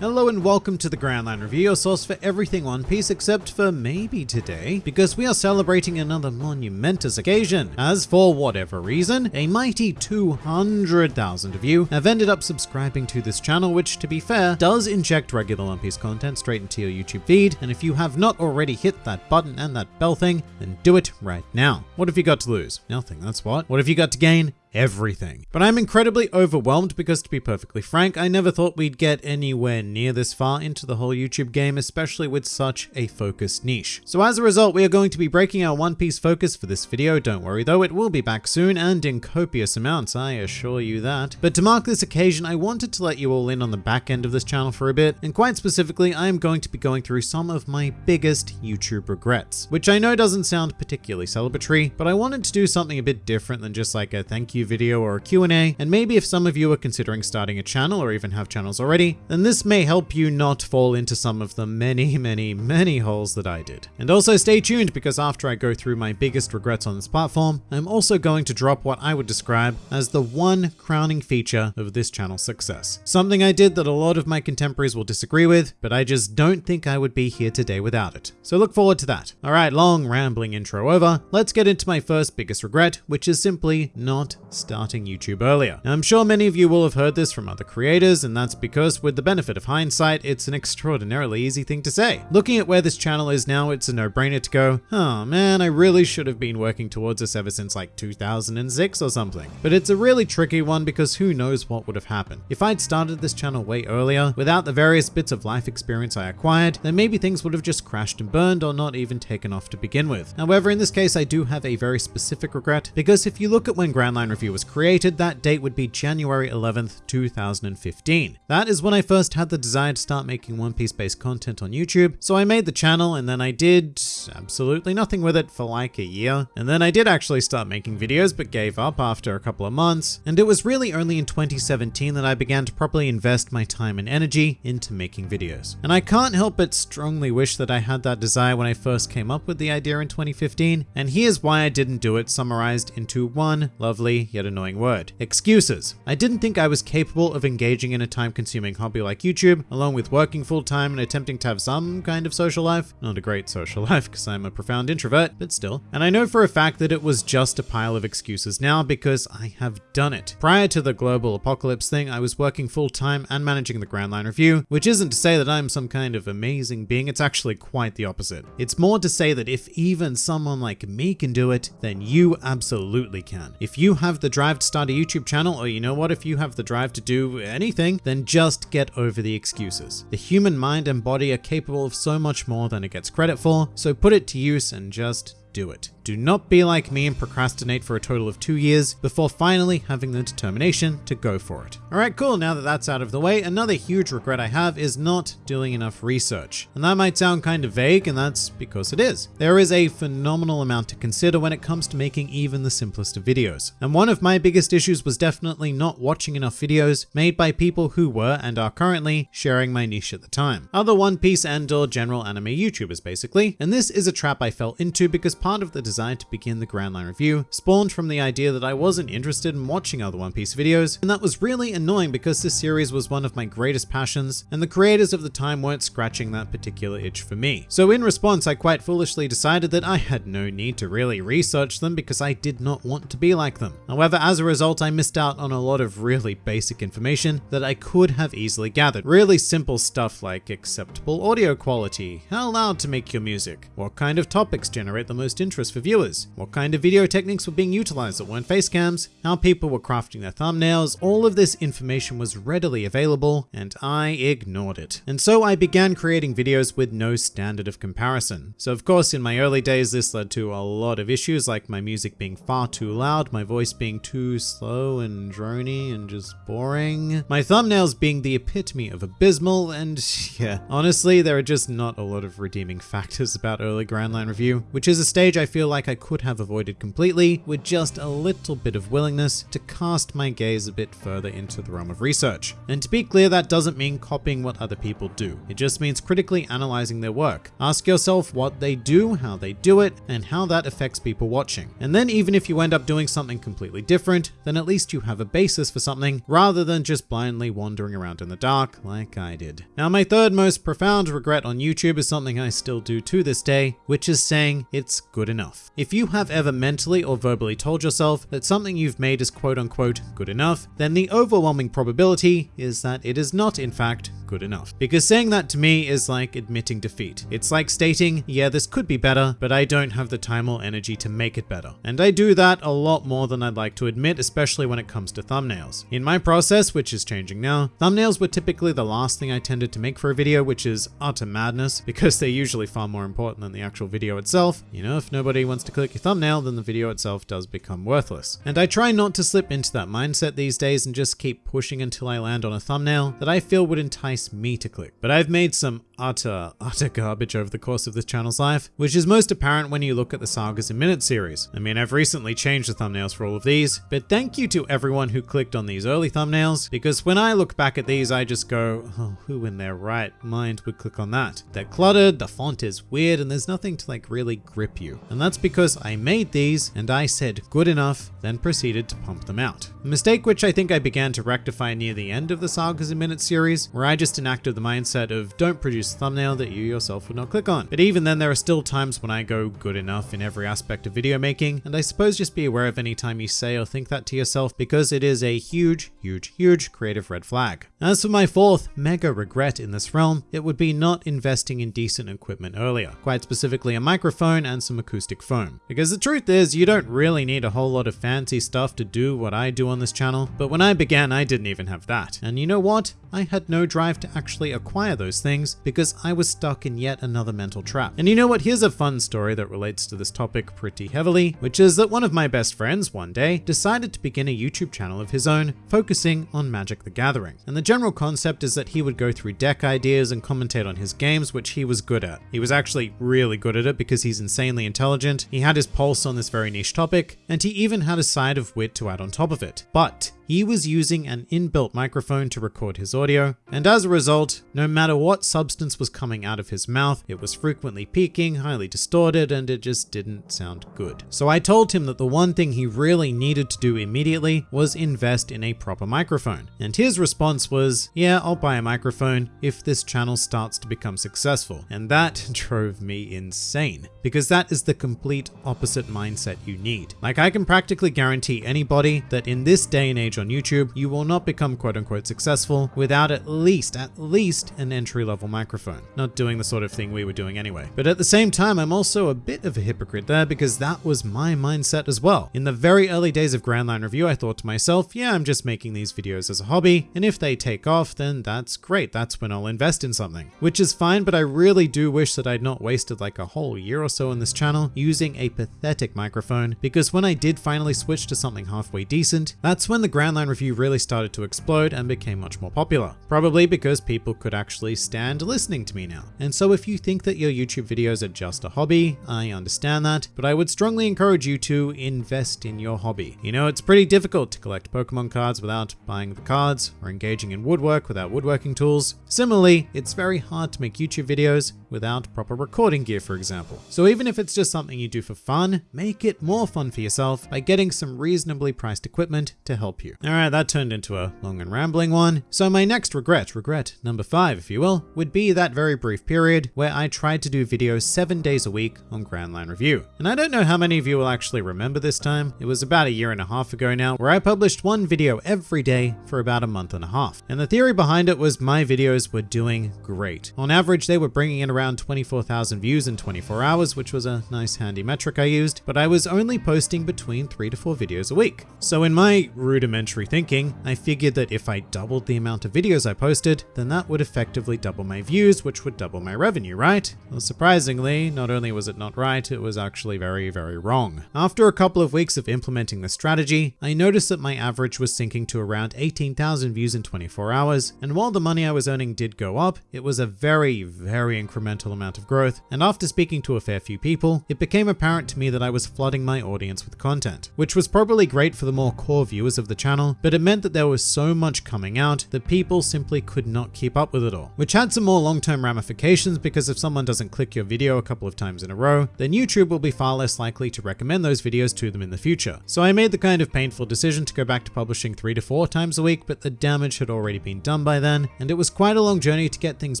Hello and welcome to the Grand Line Review, your source for everything One Piece except for maybe today, because we are celebrating another monumentous occasion, as for whatever reason, a mighty 200,000 of you have ended up subscribing to this channel, which to be fair, does inject regular One Piece content straight into your YouTube feed, and if you have not already hit that button and that bell thing, then do it right now. What have you got to lose? Nothing, that's what. What have you got to gain? Everything. But I'm incredibly overwhelmed because to be perfectly frank, I never thought we'd get anywhere near this far into the whole YouTube game, especially with such a focused niche. So as a result, we are going to be breaking our One Piece focus for this video, don't worry though, it will be back soon and in copious amounts, I assure you that. But to mark this occasion, I wanted to let you all in on the back end of this channel for a bit, and quite specifically, I am going to be going through some of my biggest YouTube regrets, which I know doesn't sound particularly celebratory, but I wanted to do something a bit different than just like a thank you video or a Q&A, and maybe if some of you are considering starting a channel or even have channels already, then this may help you not fall into some of the many, many, many holes that I did. And also stay tuned because after I go through my biggest regrets on this platform, I'm also going to drop what I would describe as the one crowning feature of this channel's success. Something I did that a lot of my contemporaries will disagree with, but I just don't think I would be here today without it. So look forward to that. All right, long rambling intro over. Let's get into my first biggest regret, which is simply not starting YouTube earlier. Now, I'm sure many of you will have heard this from other creators, and that's because with the benefit of hindsight, it's an extraordinarily easy thing to say. Looking at where this channel is now, it's a no-brainer to go, oh man, I really should have been working towards this ever since like 2006 or something. But it's a really tricky one because who knows what would have happened. If I'd started this channel way earlier, without the various bits of life experience I acquired, then maybe things would have just crashed and burned or not even taken off to begin with. However, in this case, I do have a very specific regret because if you look at when Grand Line Review was created, that date would be January 11th, 2015. That is when I first had the desire to start making One Piece based content on YouTube, so I made the channel and then I did absolutely nothing with it for like a year. And then I did actually start making videos but gave up after a couple of months. And it was really only in 2017 that I began to properly invest my time and energy into making videos. And I can't help but strongly wish that I had that desire when I first came up with the idea in 2015. And here's why I didn't do it summarized into one lovely yet annoying word. Excuses. I didn't think I was capable of engaging in a time-consuming hobby like YouTube, along with working full-time and attempting to have some kind of social life. Not a great social life, because I'm a profound introvert, but still. And I know for a fact that it was just a pile of excuses now because I have done it. Prior to the global apocalypse thing, I was working full-time and managing the Grand Line Review, which isn't to say that I'm some kind of amazing being, it's actually quite the opposite. It's more to say that if even someone like me can do it, then you absolutely can. If you have the the drive to start a YouTube channel, or you know what, if you have the drive to do anything, then just get over the excuses. The human mind and body are capable of so much more than it gets credit for, so put it to use and just do it. Do not be like me and procrastinate for a total of two years before finally having the determination to go for it. Alright, cool, now that that's out of the way, another huge regret I have is not doing enough research. And that might sound kind of vague, and that's because it is. There is a phenomenal amount to consider when it comes to making even the simplest of videos. And one of my biggest issues was definitely not watching enough videos made by people who were and are currently sharing my niche at the time. Other One Piece and or general anime YouTubers basically. And this is a trap I fell into because part of the design decided to begin the Grand Line review spawned from the idea that I wasn't interested in watching other One Piece videos, and that was really annoying because this series was one of my greatest passions, and the creators of the time weren't scratching that particular itch for me. So in response, I quite foolishly decided that I had no need to really research them because I did not want to be like them. However, as a result, I missed out on a lot of really basic information that I could have easily gathered. Really simple stuff like acceptable audio quality, how loud to make your music, what kind of topics generate the most interest for viewers, what kind of video techniques were being utilized that weren't face cams, how people were crafting their thumbnails, all of this information was readily available and I ignored it. And so I began creating videos with no standard of comparison. So of course in my early days this led to a lot of issues like my music being far too loud, my voice being too slow and drony and just boring, my thumbnails being the epitome of abysmal and yeah, honestly there are just not a lot of redeeming factors about early Grand Line Review, which is a stage I feel like like I could have avoided completely with just a little bit of willingness to cast my gaze a bit further into the realm of research. And to be clear, that doesn't mean copying what other people do. It just means critically analyzing their work. Ask yourself what they do, how they do it, and how that affects people watching. And then even if you end up doing something completely different, then at least you have a basis for something rather than just blindly wandering around in the dark like I did. Now my third most profound regret on YouTube is something I still do to this day, which is saying it's good enough. If you have ever mentally or verbally told yourself that something you've made is quote unquote good enough, then the overwhelming probability is that it is not in fact good enough. Because saying that to me is like admitting defeat. It's like stating, yeah, this could be better, but I don't have the time or energy to make it better. And I do that a lot more than I'd like to admit, especially when it comes to thumbnails. In my process, which is changing now, thumbnails were typically the last thing I tended to make for a video, which is utter madness because they're usually far more important than the actual video itself. You know, if nobody wants to click your thumbnail, then the video itself does become worthless. And I try not to slip into that mindset these days and just keep pushing until I land on a thumbnail that I feel would entice me to click. But I've made some utter, utter garbage over the course of this channel's life, which is most apparent when you look at the Sagas in Minutes series. I mean, I've recently changed the thumbnails for all of these, but thank you to everyone who clicked on these early thumbnails, because when I look back at these, I just go, oh, who in their right mind would click on that? They're cluttered, the font is weird, and there's nothing to like really grip you. And that's because I made these and I said good enough, then proceeded to pump them out. A mistake which I think I began to rectify near the end of the Sagas in Minutes series, where I just enacted the mindset of don't produce a thumbnail that you yourself would not click on. But even then, there are still times when I go good enough in every aspect of video making, and I suppose just be aware of any time you say or think that to yourself because it is a huge, huge, huge creative red flag. As for my fourth mega regret in this realm, it would be not investing in decent equipment earlier, quite specifically a microphone and some acoustic foam. Because the truth is, you don't really need a whole lot of fancy stuff to do what I do on this channel, but when I began, I didn't even have that. And you know what? I had no drive to actually acquire those things because I was stuck in yet another mental trap. And you know what? Here's a fun story that relates to this topic pretty heavily, which is that one of my best friends one day decided to begin a YouTube channel of his own focusing on Magic the Gathering. And the general concept is that he would go through deck ideas and commentate on his games, which he was good at. He was actually really good at it because he's insanely intelligent, he had his pulse on this very niche topic, and he even had a side of wit to add on top of it. But he was using an inbuilt microphone to record his audio, and as a result, no matter what substance was coming out of his mouth, it was frequently peaking, highly distorted, and it just didn't sound good. So I told him that the one thing he really needed to do immediately was invest in a proper microphone. And his response was, yeah, I'll buy a microphone if this channel starts to become successful. And that drove me insane, because that is the complete opposite mindset you need. Like I can practically guarantee anybody that in this day and age on YouTube, you will not become quote unquote successful without at least, at least an entry level microphone. Not doing the sort of thing we were doing anyway. But at the same time, I'm also a bit of a hypocrite there because that was my mindset as well. In the very early days of Grand Line Review, I thought to myself, yeah, I'm just making these videos as a hobby, and if they take off, then that's great. That's when I'll invest in something. Which is fine, but I really do wish that I'd not wasted like a whole year or so on this channel using a pathetic microphone, because when I did finally switch to something halfway decent, that's when the Grand Line Review really started to explode and became much more popular. Probably because people could actually stand listening to me now. And so if you think that your YouTube videos are just a hobby, I understand that, but I would strongly encourage you to invest in your hobby. You know, it's pretty difficult to collect Pokemon cards without buying the cards, or engaging in woodwork without woodworking tools. Similarly, it's very hard to make YouTube videos without proper recording gear, for example. So even if it's just something you do for fun, make it more fun for yourself by getting some reasonably priced equipment to help you. All right, that turned into a long and rambling one. So my next regret, regret number five, if you will, would be that very brief period where I tried to do videos seven days a week on Grand Line Review. And I don't know how many of you will actually remember this time. It was about a year and a half ago now, where I published one video every day for about a month and a half. And the theory behind it was my videos were doing great. On average, they were bringing in around 24,000 views in 24 hours, which was a nice handy metric I used, but I was only posting between three to four videos a week. So in my rudimentary rudimentary thinking, I figured that if I doubled the amount of videos I posted, then that would effectively double my views, which would double my revenue, right? Well, surprisingly, not only was it not right, it was actually very, very wrong. After a couple of weeks of implementing the strategy, I noticed that my average was sinking to around 18,000 views in 24 hours, and while the money I was earning did go up, it was a very, very incremental amount of growth, and after speaking to a fair few people, it became apparent to me that I was flooding my audience with content, which was probably great for the more core viewers of the channel, but it meant that there was so much coming out that people simply could not keep up with it all, which had some more long-term ramifications because if someone doesn't click your video a couple of times in a row, then YouTube will be far less likely to recommend those videos to them in the future. So I made the kind of painful decision to go back to publishing three to four times a week, but the damage had already been done by then, and it was quite a long journey to get things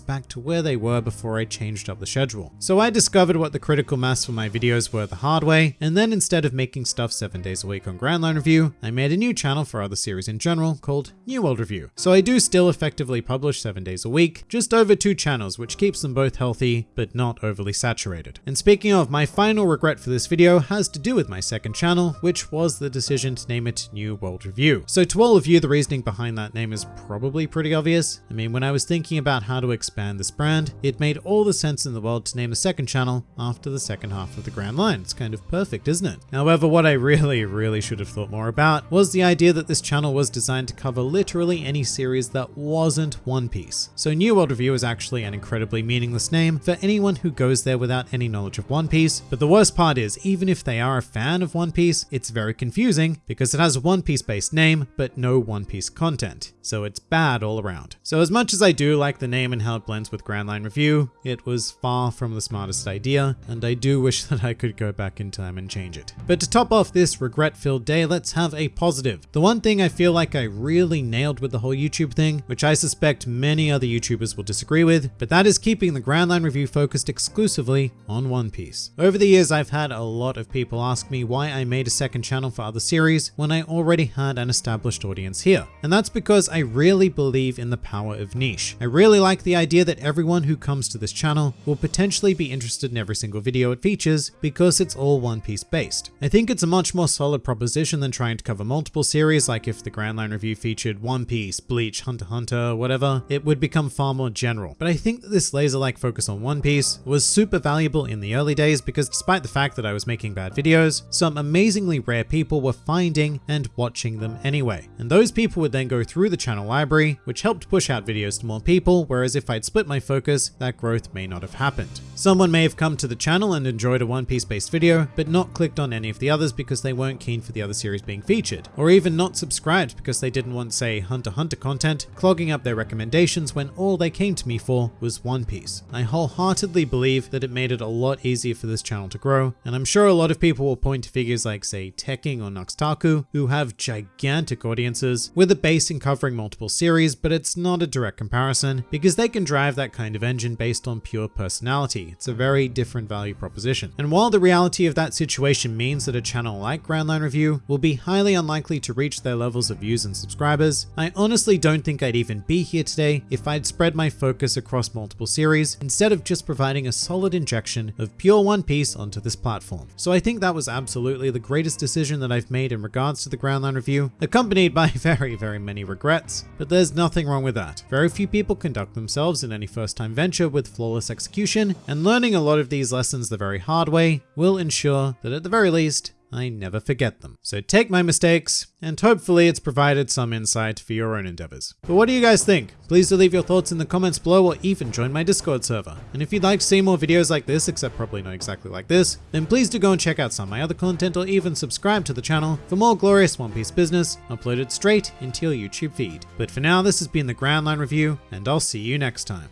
back to where they were before I changed up the schedule. So I discovered what the critical mass for my videos were the hard way, and then instead of making stuff seven days a week on Grand Line Review, I made a new channel for other series in general called New World Review. So I do still effectively publish seven days a week, just over two channels, which keeps them both healthy, but not overly saturated. And speaking of, my final regret for this video has to do with my second channel, which was the decision to name it New World Review. So to all of you, the reasoning behind that name is probably pretty obvious. I mean, when I was thinking about how to expand this brand, it made all the sense in the world to name a second channel after the second half of the Grand Line. It's kind of perfect, isn't it? However, what I really, really should have thought more about was the idea that this channel was designed to cover literally any series that wasn't One Piece. So New World Review is actually an incredibly meaningless name for anyone who goes there without any knowledge of One Piece. But the worst part is, even if they are a fan of One Piece, it's very confusing because it has a One Piece based name, but no One Piece content. So it's bad all around. So as much as I do like the name and how it blends with Grand Line Review, it was far from the smartest idea, and I do wish that I could go back in time and change it. But to top off this regret-filled day, let's have a positive. The one thing I feel like I really nailed with the whole YouTube thing, which I suspect many other YouTubers will disagree with, but that is keeping the Grand Line Review focused exclusively on One Piece. Over the years, I've had a lot of people ask me why I made a second channel for other series when I already had an established audience here. And that's because I really believe in the power of niche. I really like the idea that everyone who comes to this channel will potentially be interested in every single video it features because it's all One Piece based. I think it's a much more solid proposition than trying to cover multiple series like if the Grand Line Review featured One Piece, Bleach, Hunter Hunter, whatever, it would become far more general. But I think that this laser-like focus on One Piece was super valuable in the early days because despite the fact that I was making bad videos, some amazingly rare people were finding and watching them anyway. And those people would then go through the channel library, which helped push out videos to more people, whereas if I'd split my focus, that growth may not have happened. Someone may have come to the channel and enjoyed a One Piece based video, but not clicked on any of the others because they weren't keen for the other series being featured, or even not subscribed because they didn't want, say, Hunter Hunter content, clogging up their recommendations when all they came to me for was One Piece. I wholeheartedly believe that it made it a lot easier for this channel to grow, and I'm sure a lot of people will point to figures like, say, Tekking or Nux Taku, who have gigantic audiences with a base in covering multiple series, but it's not a direct comparison because they can drive that kind of engine based on pure personality. It's a very different value proposition. And while the reality of that situation means that a channel like Grand Line Review will be highly unlikely to reach their levels of views and subscribers, I honestly don't think I'd even be here today if I'd spread my focus across multiple series instead of just providing a solid injection of pure One Piece onto this platform. So I think that was absolutely the greatest decision that I've made in regards to the Grand Line Review, accompanied by very, very many regrets, but there's nothing wrong with that. Very few people conduct themselves in any first time venture with flawless execution, and learning a lot of these lessons the very hard way will ensure that at the very least, I never forget them. So take my mistakes, and hopefully it's provided some insight for your own endeavors. But what do you guys think? Please do leave your thoughts in the comments below or even join my Discord server. And if you'd like to see more videos like this, except probably not exactly like this, then please do go and check out some of my other content or even subscribe to the channel for more glorious One Piece business uploaded straight into your YouTube feed. But for now, this has been the Grand Line Review, and I'll see you next time.